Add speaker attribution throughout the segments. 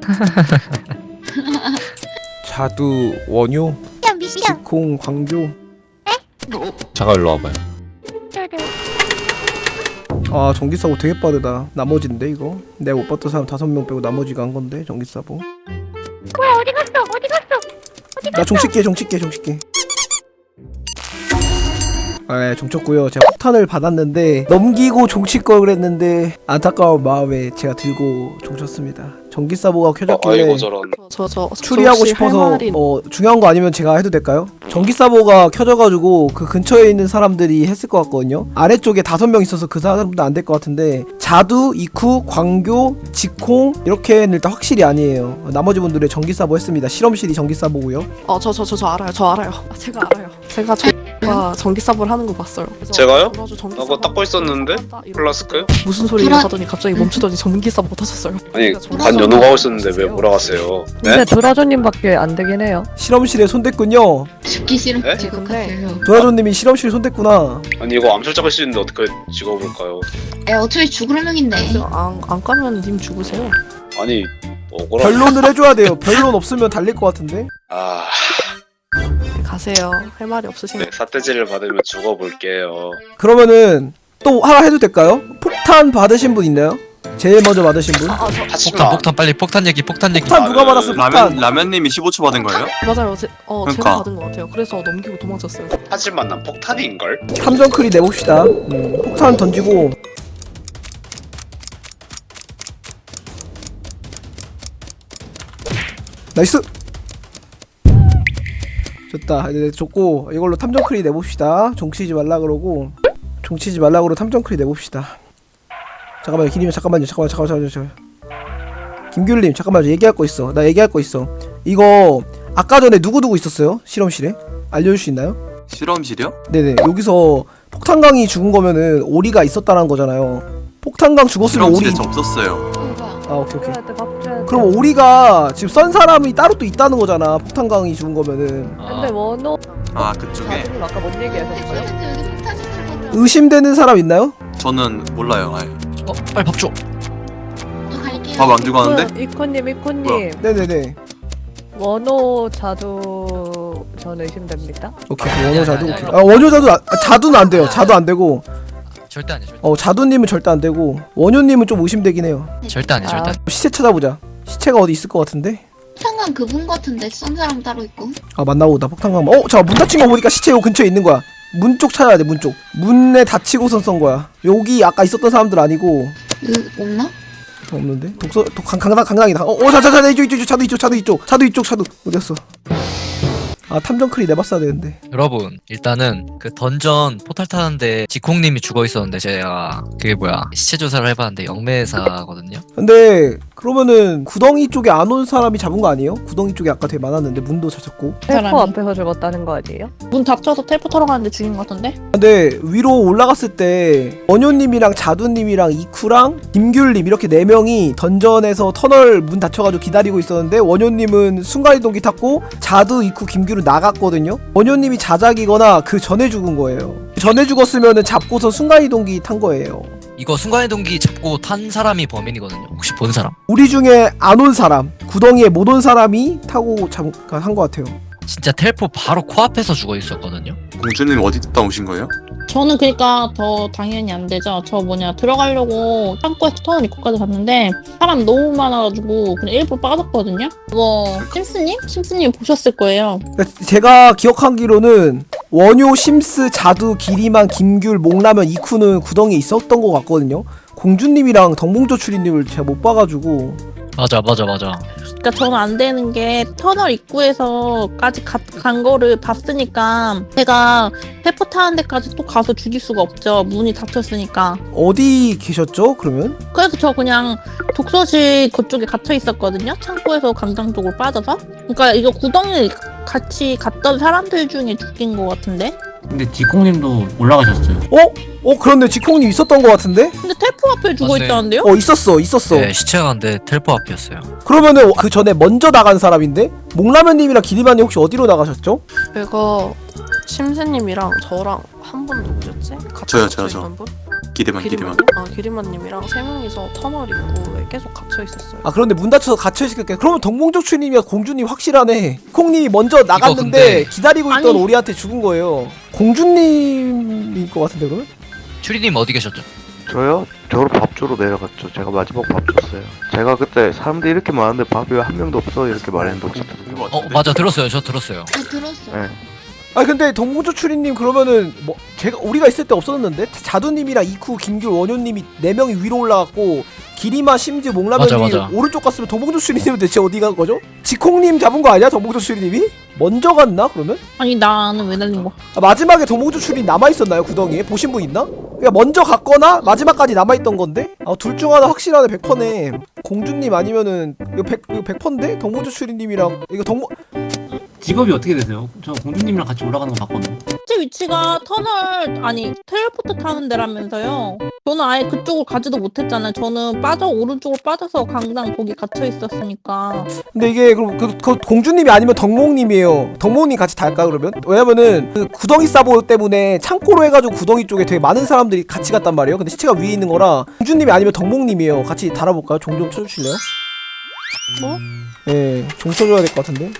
Speaker 1: 자두 원효
Speaker 2: 미안 미안
Speaker 1: 지콩 광교
Speaker 3: 잠깐 일로 와봐요.
Speaker 1: 아 전기사고 되게 빠르다. 나머지인데 이거? 내가 못 봤던 사람 다섯 명 빼고 나머지가 한 건데 전기사고?
Speaker 2: 뭐야 어디 갔어? 어디 갔어?
Speaker 1: 나 종치게 종치게 종치게 네 종쳤고요. 제가 폭탄을 받았는데 넘기고 종칠 걸 그랬는데 안타까운 마음에 제가 들고 종쳤습니다. 전기사보가 켜졌길래
Speaker 4: 아이고 저런.
Speaker 5: 저저
Speaker 1: 추리하고 싶어서 어 중요한 거 아니면 제가 해도 될까요? 전기사보가 켜져가지고 그 근처에 있는 사람들이 했을 것 같거든요. 아래쪽에 다섯 명 있어서 그 사람도 안 될 것 같은데 자두, 이쿠, 광교, 지콩 이렇게는 일단 확실히 아니에요. 나머지 분들의 전기사보 했습니다. 실험실이 전기사보고요.
Speaker 5: 어저 저 저 저 알아요. 저 알아요. 아, 제가 알아요. 제가 저 가 전기사보를 하는 거 봤어요 그래서
Speaker 4: 제가요?
Speaker 5: 전기사보
Speaker 4: 나 그거 닦고 있었는데?
Speaker 5: 한다, 이러고
Speaker 4: 플라스크?
Speaker 5: 무슨 소리를
Speaker 2: 돌아-
Speaker 5: 하더니 갑자기 멈추더니 전기삽 못 하셨어요
Speaker 4: 아니 반
Speaker 5: 전기삽
Speaker 4: 연호가 있었는데 왜 몰아갔어요?
Speaker 6: 근데
Speaker 4: 네?
Speaker 6: 드라조님밖에 안 되긴 해요.
Speaker 1: 실험실에 손댔군요
Speaker 2: 죽기 싫은
Speaker 4: 에?
Speaker 2: 지금
Speaker 5: 근데-
Speaker 2: 같아요
Speaker 1: 도라조님이 실험실 손댔구나
Speaker 4: 아니 이거 암살자가 쓰는데 어떻게 찍어볼까요?
Speaker 2: 에 어차피 죽을 명인데
Speaker 5: 안, 안 까면 님 죽으세요
Speaker 4: 아니 억울하
Speaker 1: 변론을 해줘야 돼요 변론 없으면 달릴 것 같은데
Speaker 4: 아...
Speaker 5: 가세요 할 말이 없으신가요?
Speaker 4: 네 사태질을 받으면 죽어볼게요
Speaker 1: 그러면은 또 하나 해도 될까요? 폭탄 받으신 분 있나요? 제일 먼저 받으신 분?
Speaker 5: 아저
Speaker 3: 폭탄
Speaker 4: 하지마
Speaker 3: 폭탄 빨리 폭탄 얘기 폭탄 얘기.
Speaker 1: 폭탄 누가 받았어
Speaker 7: 라면
Speaker 1: 폭탄
Speaker 7: 라면님이 15초 받은 거예요?
Speaker 5: 맞아요 제, 어 제가
Speaker 7: 그러니까.
Speaker 5: 받은 것 같아요 그래서 넘기고 도망쳤어요
Speaker 4: 하지만 난 폭탄인걸?
Speaker 1: 탐정크리 내봅시다 음, 폭탄 던지고 nice 좋다. 이제 좋고 이걸로 탐정크리 내봅시다. 종치지 말라 그러고 종치지 말라 그러고 탐정크리 내봅시다. 잠깐만요. 기님이 잠깐만요. 잠깐만 잠깐만 잠깐만 김귤님 잠깐만 얘기할 거 있어. 나 얘기할 거 있어. 이거 아까 전에 누구누구 있었어요? 실험실에? 알려줄 수 있나요?
Speaker 7: 실험실이요?
Speaker 1: 네네. 여기서 폭탄강이 죽은 거면은 오리가 있었다는 거잖아요. 폭탄강 죽었으면 오리
Speaker 7: 없었어요.
Speaker 1: 아 오케이 오케이
Speaker 6: 돼, 밥 줘야 돼.
Speaker 1: 그럼 오리가 지금 썬 사람이 따로 또 있다는 거잖아 폭탄강이 죽은 거면은
Speaker 6: 근데 원호
Speaker 7: 아 그쪽에
Speaker 6: 자두님 아까 뭔 얘기하셨어요?
Speaker 2: 여기 폭탄 받으러
Speaker 1: 의심되는 사람 있나요?
Speaker 7: 저는 몰라요. 아예.
Speaker 3: 어 빨리 밥 줘.
Speaker 2: 저 갈게요
Speaker 7: 밥 안 주고 하는데?
Speaker 6: 이코님 이코님
Speaker 1: 네네네
Speaker 6: 원호 자두 전 의심됩니다.
Speaker 1: 오케이 원효
Speaker 3: 아니,
Speaker 1: 자두 오케이.
Speaker 3: 아
Speaker 1: 원효 자두 아, 아, 자두는 안 돼요 자두 안 되고
Speaker 3: 절대 아니야 절대.
Speaker 1: 어 자두님은 절대 안 되고 원효님은 좀 의심되긴 해요
Speaker 3: 절대 아니야 절대.
Speaker 6: 아.
Speaker 3: 아니야.
Speaker 1: 시체 찾아보자 시체가 어디 있을 것 같은데
Speaker 2: 폭탄광 그분 같은데 쏜 사람 따로 있고
Speaker 1: 아 맞나 보다 폭탄광 어 잠깐 문 닫힌 거 보니까 시체 요 근처에 있는 거야 문 쪽 찾아야 돼 문쪽 문에 닫히고선 쏜 거야 여기 아까 있었던 사람들 아니고
Speaker 2: 그 없나?
Speaker 1: 없는데? 독서 독 강, 강당 강당이다. 어, 어, 자, 자, 자, 이쪽, 이쪽, 이쪽, 차도 이쪽, 차도 이쪽, 차도 이쪽, 차도 어디였어? 아, 탐정 크리 내봤어야 되는데.
Speaker 3: 여러분 일단은 그 던전 포탈 타는데 지콩님이 죽어 있었는데 제가 그게 뭐야 시체 조사를 해봤는데 영매사거든요.
Speaker 1: 근데 그러면은 구덩이 쪽에 안 온 사람이 잡은 거 아니에요? 구덩이 쪽에 아까 되게 많았는데 문도 찾았고.
Speaker 6: 텔포
Speaker 8: 사람이.
Speaker 6: 앞에서 죽었다는 거 아니에요?
Speaker 8: 문 닫혀서 텔포 타러 가는데 죽인 것 같은데?
Speaker 1: 근데 위로 올라갔을 때 원효님이랑 자두님이랑 이쿠랑 김귤님 이렇게 네 명이 던전에서 터널 문 닫혀가지고 기다리고 있었는데 원효님은 순간이동기 탔고 자두, 이쿠, 김귤은 나갔거든요. 원효님이 자작이거나 그 전에 죽은 거예요. 전에 죽었으면은 잡고서 순간이동기 탄 거예요.
Speaker 3: 이거 순간이동기 잡고 탄 사람이 범인이거든요. 혹시 본 사람?
Speaker 1: 우리 중에 안 온 사람, 구덩이에 못 온 사람이 타고 한것 같아요.
Speaker 3: 진짜 텔포 바로 코앞에서 죽어 있었거든요.
Speaker 7: 공주님 어디 갔다 오신 거예요?
Speaker 8: 저는 그러니까 더 당연히 안 되죠. 저 뭐냐 들어가려고 창고에서 터널 입구까지 갔는데 사람 너무 많아가지고 그냥 일부러 빠졌거든요. 그거 심스님? 심스님 보셨을 거예요.
Speaker 1: 제가 기억하기로는 원효, 심스, 자두, 기리만, 김귤, 목라면, 이쿠는 구덩이에 있었던 것 같거든요. 공주님이랑 덕몽조 추리님을 제가 못 봐가지고
Speaker 3: 맞아 맞아 맞아.
Speaker 8: 그러니까 저는 안 되는 게 터널 입구에서까지 가, 간 거를 봤으니까 제가 텔포 타는 데까지 또 가서 죽일 수가 없죠. 문이 닫혔으니까.
Speaker 1: 어디 계셨죠? 그러면
Speaker 8: 그래서 저 그냥 독서실 그쪽에 gat혀 있었거든요. 창고에서 강당 쪽으로 빠져서. 그러니까 이거 구덩이 같이 갔던 사람들 중에 죽인 것 같은데.
Speaker 9: 근데 디콩님도 올라가셨어요.
Speaker 1: 어? 어 그런데 지콩님 있었던 것 같은데?
Speaker 8: 근데 텔포 앞에 죽어
Speaker 3: 맞네.
Speaker 8: 있다는데요?
Speaker 1: 어 있었어 있었어.
Speaker 3: 네 시체가 근데 텔포 앞이었어요.
Speaker 1: 그러면은 그 전에 먼저 나간 사람인데 목라면님이랑 기리만님 혹시 어디로 나가셨죠?
Speaker 5: 제가 심세님이랑 저랑 한 분 누구셨지? 같이
Speaker 7: 저요, 저요, 저.
Speaker 5: 있던 분?
Speaker 7: 기대만 기대만.
Speaker 5: 기리만 아 기리만님이랑 세 명이서 터널 입구에 계속 갇혀 있었어요.
Speaker 1: 아 그런데 문 닫혀서 갇혀 있을게. 그러면 추님이야 공주님 확실하네. 콩님이 먼저 나갔는데
Speaker 3: 근데-
Speaker 1: 기다리고 있던
Speaker 8: 아니.
Speaker 1: 오리한테 죽은 거예요. 공주님일 것 같은데 그러면?
Speaker 3: 추리님 어디 계셨죠?
Speaker 10: 저요? 저로 밥 주러 내려갔죠. 제가 마지막 밥 줬어요. 제가 그때 사람들이 이렇게 많은데 밥이 왜 한 명도 없어 이렇게 말했는데 혹시 들으세요?
Speaker 3: 어 맞아 들었어요. 저 들었어요.
Speaker 2: 아 들었어.
Speaker 10: 네.
Speaker 1: 아 근데 동봉적 추리님 그러면은 뭐 제가 우리가 있을 때 없었는데 자두님이랑 이쿠 김귤 원효님이 네 명이 위로 올라갔고 기리마 심즈
Speaker 3: 맞아,
Speaker 1: 몽라면이. 오른쪽 갔으면 동봉적 추리님은 대체 어디 간 거죠? 지콩님 잡은 거 아니야 동봉적 추리님이? 먼저 갔나 그러면?
Speaker 8: 아니 나는 왜 날린 거?
Speaker 1: 아, 마지막에 동봉주 출이 남아 있었나요 구덩이에? 보신 분 있나? 그러니까 먼저 갔거나 마지막까지 남아 있던 건데? 아, 둘 중 하나 확실하네 100%네 공주님 아니면은 이거 100, 이거 100%인데? 동봉주 출이님이랑 이거 동봉
Speaker 9: 직업이 어떻게 되세요? 저 공주님이랑 같이 올라가는 거 봤거든요.
Speaker 8: 위치가 터널 아니 텔레포트 타는 데라면서요. 저는 아예 그쪽으로 가지도 못했잖아요. 저는 빠져 오른쪽으로 빠져서 강당 거기 갇혀 있었으니까.
Speaker 1: 근데 이게 그럼 그, 그 공주님이 아니면 덕몽님이에요 덕몽님 같이 달까 그러면? 왜냐면은 그 구덩이 사보 때문에 창고로 해가지고 구덩이 쪽에 되게 많은 사람들이 같이 갔단 말이에요 근데 시체가 위에 있는 거라 공주님이 아니면 덕몽님이에요 같이 달아볼까요? 종 좀 쳐주실래요?
Speaker 5: 뭐?
Speaker 1: 예, 종 쳐줘야 될 것 같은데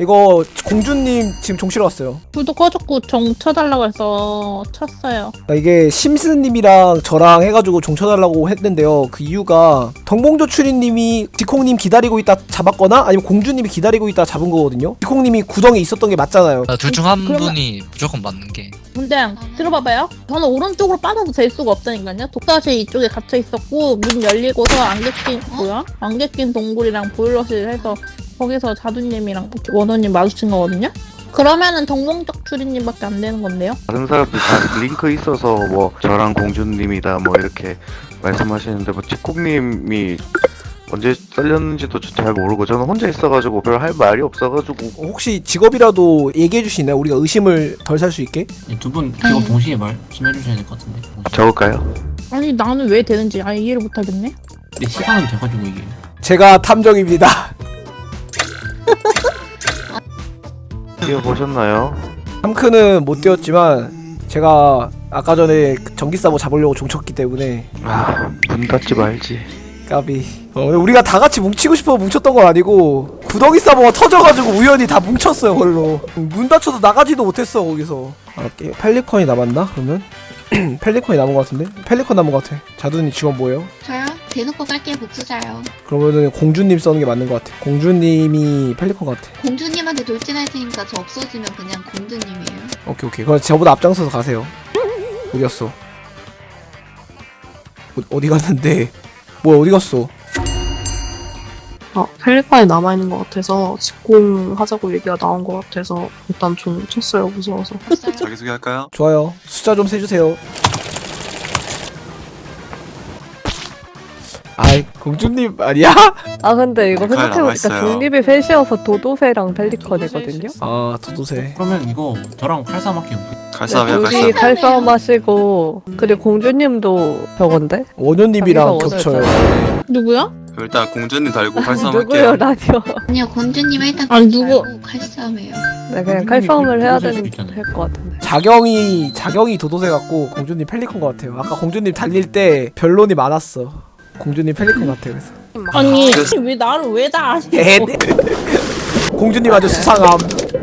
Speaker 1: 이거 공주님 지금 종 치러 왔어요
Speaker 8: 불도 꺼졌고 정 쳐달라고 해서 쳤어요.
Speaker 1: 아, 이게 심스님이랑 저랑 해가지고 종 쳐달라고 했는데요. 그 이유가 덩봉조 추리님이 지콩님 기다리고 있다 잡았거나 아니면 공주님이 기다리고 있다 잡은 거거든요. 지콩님이 구덩이에 있었던 게 맞잖아요.
Speaker 3: 아, 둘중한
Speaker 8: 그러면-
Speaker 3: 분이 무조건 맞는 게.
Speaker 8: 근데 들어봐봐요. 저는 오른쪽으로 빠져도 될 수가 없다니까요. 독사실 이쪽에 갇혀 있었고 문 열리고서 안개 낀 뭐야? 안개 낀 동굴이랑 보일러실 해서 거기서 자두님이랑 원호님 마주친 거거든요. 그러면은 동공적 추리님밖에 안 되는 건데요.
Speaker 10: 다른 사람들 다 링크 있어서 뭐 저랑 공주님이다 뭐 이렇게 말씀하시는데 뭐 치콕님이 언제 잘렸는지도 잘 모르고 저는 혼자 있어가지고 별 할 말이 없어가지고
Speaker 1: 혹시 직업이라도 얘기해 주시나요? 우리가 의심을 덜 살 수 있게?
Speaker 9: 두 분 직업 동시에 말씀해 주셔야 될 것 같은데.
Speaker 10: 적을까요?
Speaker 8: 아니 나는 왜 되는지 아예 이해를 못하겠네.
Speaker 9: 근데 시간은 돼가지고 이게.
Speaker 1: 제가 탐정입니다.
Speaker 10: 뛰어보셨나요?
Speaker 1: 함크는 못 뛰었지만 제가 아까 전에 그 전기사보 잡으려고 종 쳤기 때문에
Speaker 10: 아문 닫지 말지
Speaker 1: 까비. 어, 우리가 다 같이 뭉치고 싶어서 뭉쳤던 건 아니고 구덩이 사보가 터져가지고 우연히 다 뭉쳤어요 걸로. 문 닫혀서 나가지도 못했어 거기서. 아, 게- 펠리컨이 남았나 그러면? 펠리컨이 남은 것 같은데? 펠리컨 남은 것 같아. 자두님 직원 뭐예요?
Speaker 2: 저요? 대놓고 깔게 복수자요.
Speaker 1: 그러면은 공주님 써는 게 맞는 것 같아. 공주님이 펠리컨 같아.
Speaker 2: 공주님한테 돌진할 테니까 저 없어지면 그냥 공주님이에요.
Speaker 1: 오케이 오케이. 그럼 저보다 앞장서서 가세요. 어디갔어? 어, 어디 갔는데? 뭐야 어디 갔어?
Speaker 5: 어, 펠리칸이 남아있는 것 같아서 직공하자고 얘기가 나온 것 같아서 일단 좀 쳤어요 무서워서
Speaker 2: 없어요?
Speaker 7: 자기소개 할까요?
Speaker 1: 좋아요. 숫자 좀 세주세요. 아이 공주님 아니야?
Speaker 6: 아 근데 이거
Speaker 7: 칼
Speaker 6: 생각해보니까. 중립이 셋이어서 도도새랑 펠리컨이거든요?
Speaker 1: 아 도도새.
Speaker 9: 그러면 이거 저랑 칼싸움 할게요.
Speaker 7: 칼싸움이야 칼싸움.
Speaker 6: 칼싸움 하시고 그리고 공주님도 저건데?
Speaker 1: 원효님이랑 겹쳐요.
Speaker 8: 누구야?
Speaker 7: 일단 공주님 달고 칼싸움
Speaker 6: 누구요
Speaker 7: 할게요.
Speaker 6: 라디오
Speaker 2: 아니요 공주님 일단
Speaker 8: 아니, 누구-
Speaker 2: 칼싸움해요.
Speaker 6: 네 그냥 칼싸움을 해야 되는. 될것 같은데
Speaker 1: 자경이 자경이 도도새 같고 공주님 펠리컨 것 같아요. 아까 공주님 달릴 때 변론이 많았어. 공주님 펠리컨 같아요. 그래서
Speaker 8: 아니
Speaker 7: 그래서-
Speaker 8: 왜 나를 왜 다?
Speaker 1: 에 공주님 아주 수상함.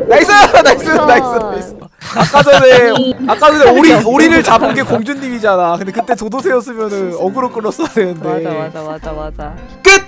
Speaker 1: nice nice nice nice. 아까 전에 아까 전에 오리 오리를 잡은 게 공주님이잖아. 근데 그때 도도새였으면은 어그로 끌었어야 되는데.
Speaker 6: 맞아 맞아 맞아 맞아
Speaker 1: 끝.